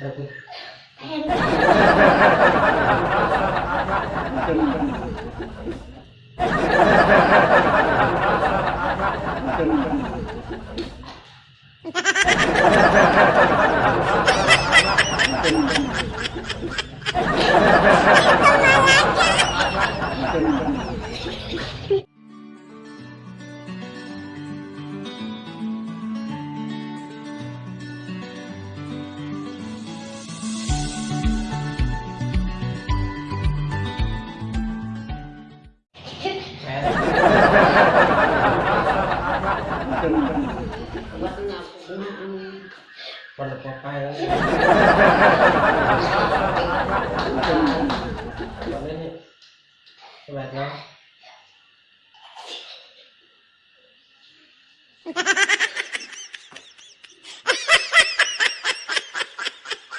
sao chứ Thank you. Pada papai ya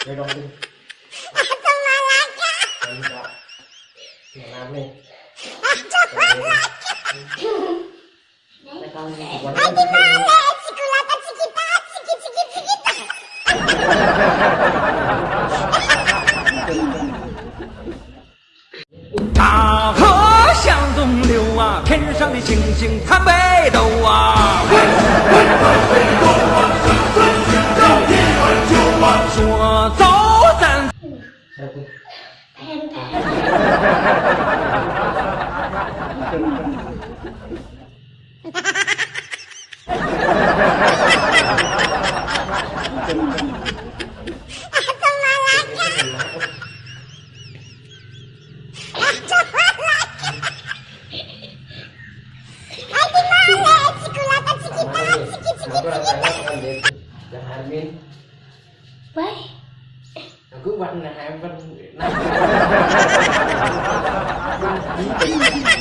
Đây đâu đi. Làm apa? Dạ. 大河向东流啊，天上的星星参北斗啊。说走咱 Satu. Jangan Armin. Aku buat